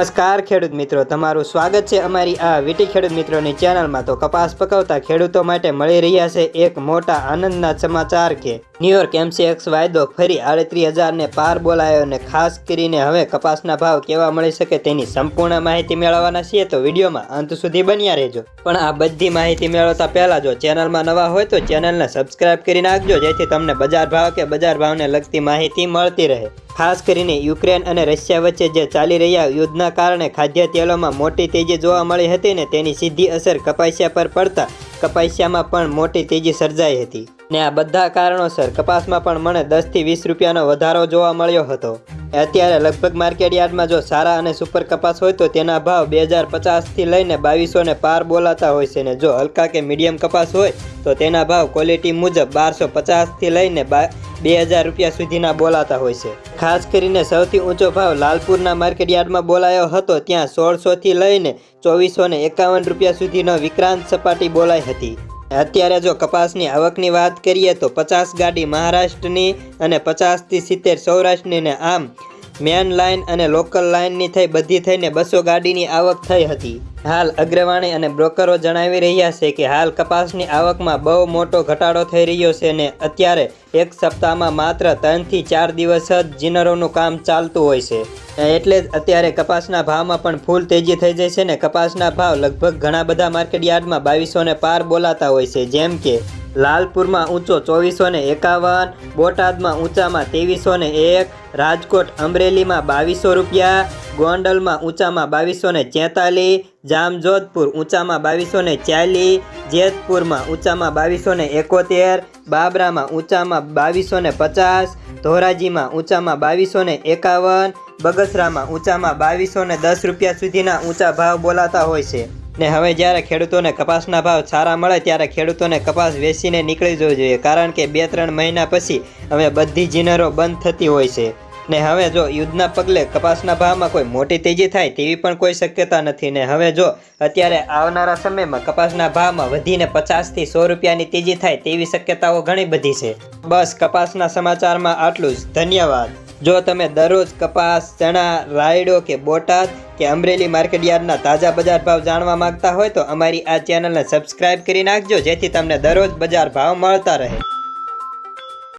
નમસ્કાર ખેડૂત મિત્રો, તમારું સ્વાગત છે અમારી આ વીટી ખેડૂત મિત્રોની ચેનલમાં. તો કપાસ પકવતા ખેડૂતો માટે મળી રહ્યા છે એક મોટા આનંદના સમાચાર કે ન્યુયોર્ક એમસીએક્સ વાયદો ફરી આડત્રીસ હજારને પાર બોલાયો અને ખાસ કરીને હવે કપાસના ભાવ કેવા મળી શકે તેની સંપૂર્ણ માહિતી મેળવવાના છીએ તો વિડીયોમાં અંત સુધી બન્યા રહેજો. પણ આ બધી માહિતી મેળવતા પહેલાં જો ચેનલમાં નવા હોય તો ચેનલને સબસ્ક્રાઇબ કરી નાખજો, જેથી તમને બજાર ભાવ કે બજાર ભાવને લગતી માહિતી મળતી રહે. ખાસ કરીને યુક્રેન અને રશિયા વચ્ચે જે ચાલી રહ્યા યુદ્ધના કારણે ખાદ્ય તેલોમાં મોટી તેજી જોવા મળી હતી ને તેની સીધી અસર કપાસિયા પર પડતા કપાસિયામાં પણ મોટી તેજી સર્જાઈ હતી. ને આ બધા કારણોસર કપાસમાં પણ મને દસથી વીસ રૂપિયાનો વધારો જોવા મળ્યો હતો. અત્યારે લગભગ માર્કેટ યાર્ડમાં જો સારા અને સુપર કપાસ હોય તો તેના ભાવ બે હજાર પચાસથી લઈને બાવીસો ને પાર બોલાતા હોય છે ને જો હલકા કે મીડિયમ કપાસ હોય તો તેના ભાવ ક્વોલિટી મુજબ બારસો પચાસથી લઈને બા, બે હજાર રૂપિયા સુધીના બોલાતા હોય છે. ખાસ કરીને સૌથી ઊંચો ભાવ લાલપુરના માર્કેટ યાર્ડમાં બોલાયો હતો ત્યાં સોળસોથી લઈને ચોવીસો એકાવન રૂપિયા સુધીનો વિક્રાંત સપાટી બોલાઈ હતી. અત્યારે જો કપાસની આવકની વાત કરીએ તો પચાસ ગાડી મહારાષ્ટ્રની અને પચાસથી સિત્તેર સૌરાષ્ટ્રની ને આમ મેન લાઇન અને લોકલ લાઇનની થઈ, બધી થઈને બસો ગાડીની આવક થઈ હતી. હાલ અગ્રવાણી અને બ્રોકરો જણાવી રહ્યા છે કે હાલ કપાસની આવકમાં બહુ મોટો ઘટાડો થઈ રહ્યો છે ને અત્યારે એક સપ્તાહમાં માત્ર ત્રણથી ચાર દિવસ જ જીનરોનું કામ ચાલતું હોય છે. એટલે અત્યારે કપાસના ભાવમાં પણ ફૂલ તેજી થઈ જાય છે ને કપાસના ભાવ લગભગ ઘણા બધા માર્કેટ યાર્ડમાં બાવીસો ને પાર બોલાતા હોય છે. જેમ કે લાલપુરમાં ઊંચો ચોવીસો ને એકાવન, બોટાદમાં ઊંચામાં ત્રેવીસો ને એક, રાજકોટ અમરેલીમાં બાવીસો રૂપિયા, ગોંડલમાં ઊંચામાં બાવીસો ને ચેતાલીસ જામજોધપુર ઊંચામાં બાવીસો ને ચાલીસ જેતપુરમાં ઊંચામાં બાવીસો ને એકોતેર, બાબરામાં ઊંચામાં બાવીસો ને પચાસ, ધોરાજીમાં ઊંચામાં બાવીસો ને એકાવન બગસરામાં ઊંચામાં બાવીસો ને દસ રૂપિયા સુધીના ઊંચા ભાવ બોલાતા હોય છે. ને હવે જ્યારે ખેડૂતોને કપાસના ભાવ સારા મળે ત્યારે ખેડૂતોને કપાસ વેચીને નીકળી જવું જોઈએ, કારણ કે બે ત્રણ મહિના પછી હવે બધી જીનરો બંધ થતી હોય છે. ને હવે જો યુદ્ધના પગલે કપાસના ભાવમાં કોઈ મોટી તેજી થાય તેવી પણ કોઈ શક્યતા નથી. ને હવે જો અત્યારે આવનારા સમયમાં કપાસના ભાવમાં વધીને પચાસથી સો રૂપિયાની તેજી થાય તેવી શક્યતાઓ ઘણી બધી છે. બસ કપાસના સમાચારમાં આટલું જ. ધન્યવાદ. જો તમે દરરોજ કપાસ, ચણા, રાયડો કે બોટાદ કે અમરેલી માર્કેટ યાર્ડના તાજા બજાર ભાવ જાણવા માંગતા હોય તો અમારી આ ચેનલને સબસ્ક્રાઇબ કરી નાખજો જેથી તમને દરરોજ બજાર ભાવ મળતા રહે.